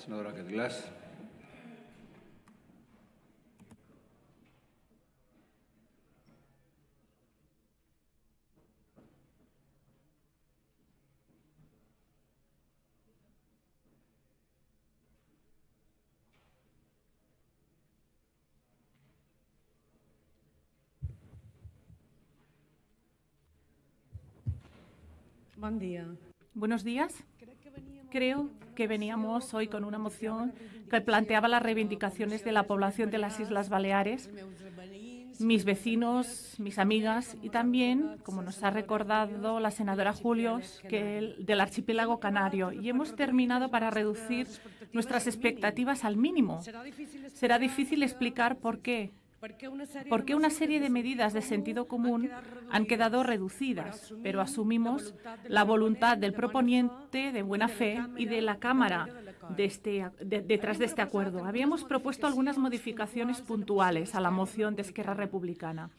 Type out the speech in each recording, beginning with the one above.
senadora Glass. Buen día. Buenos días. Creo que veníamos hoy con una moción que planteaba las reivindicaciones de la población de las Islas Baleares, mis vecinos, mis amigas y también, como nos ha recordado la senadora Julios, del archipiélago canario. Y hemos terminado para reducir nuestras expectativas al mínimo. Será difícil explicar por qué, ¿Por qué una serie de medidas de sentido común han quedado reducidas? Pero asumimos la voluntad del proponiente de buena fe y de la Cámara de este, detrás de este acuerdo. Habíamos propuesto algunas modificaciones puntuales a la moción de Esquerra Republicana,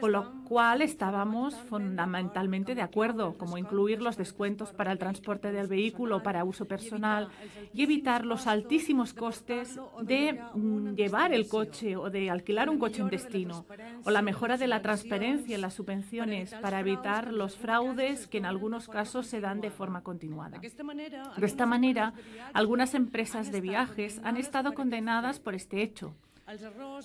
con lo cual estábamos fundamentalmente de acuerdo, como incluir los descuentos para el transporte del vehículo para uso personal y evitar los altísimos costes de mm, llevar el coche o de alquilar un coche en destino, o la mejora de la transparencia en las subvenciones para evitar los fraudes que en algunos casos se dan de forma continuada. De esta manera, algunas empresas de viajes han estado condenadas por este hecho.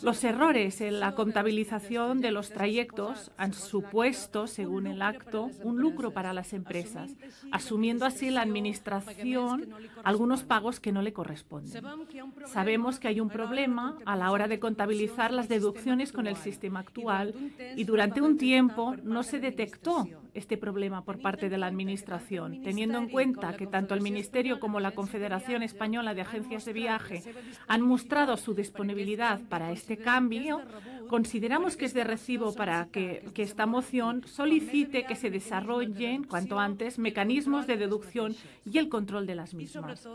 Los errores en la contabilización de los trayectos han supuesto, según el acto, un lucro para las empresas, asumiendo así la Administración algunos pagos que no le corresponden. Sabemos que hay un problema a la hora de contabilizar las deducciones con el sistema actual y durante un tiempo no se detectó este problema por parte de la Administración, teniendo en cuenta que tanto el Ministerio como la Confederación Española de Agencias de Viaje han mostrado su disponibilidad para este cambio, consideramos que es de recibo para que, que esta moción solicite que se desarrollen cuanto antes mecanismos de deducción y el control de las mismas.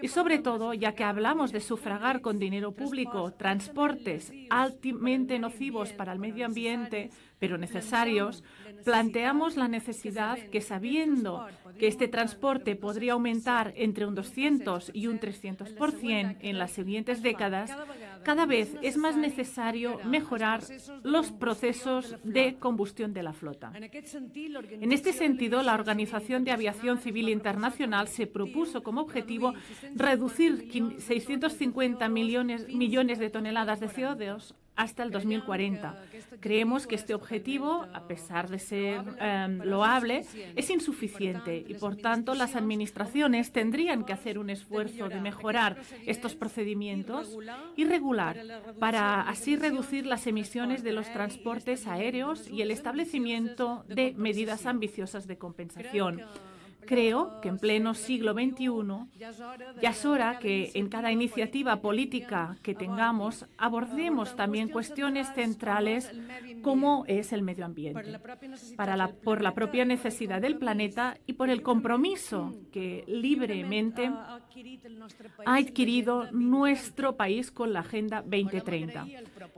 Y sobre todo, ya que hablamos de sufragar con dinero público transportes altamente nocivos para el medio ambiente, pero necesarios, planteamos la necesidad que, sabiendo que este transporte podría aumentar entre un 200 y un 300% en las siguientes décadas, cada vez es más necesario mejorar los procesos de combustión de la flota. En este sentido, la Organización de Aviación Civil Internacional se propuso como objetivo reducir 650 millones, millones de toneladas de CO2 hasta el 2040. Creemos que este objetivo, a pesar de ser em, loable, es insuficiente y, por tanto, las administraciones tendrían que hacer un esfuerzo de mejorar estos procedimientos y regular para así reducir las emisiones de los transportes aéreos y el establecimiento de medidas ambiciosas de compensación. Creo que en pleno siglo XXI ya es hora que en cada iniciativa política que tengamos abordemos también cuestiones centrales como es el medio ambiente, para la, por la propia necesidad del planeta y por el compromiso que libremente ha adquirido nuestro país con la Agenda 2030.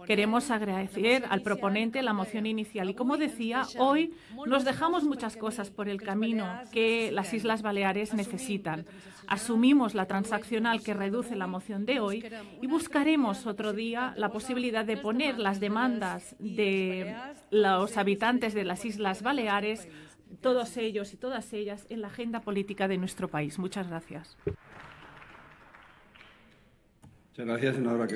Queremos agradecer al proponente la moción inicial y, como decía, hoy nos dejamos muchas cosas por el camino las Islas Baleares necesitan. Asumimos la transaccional que reduce la moción de hoy y buscaremos otro día la posibilidad de poner las demandas de los habitantes de las Islas Baleares, todos ellos y todas ellas, en la agenda política de nuestro país. Muchas gracias. Muchas gracias, senadora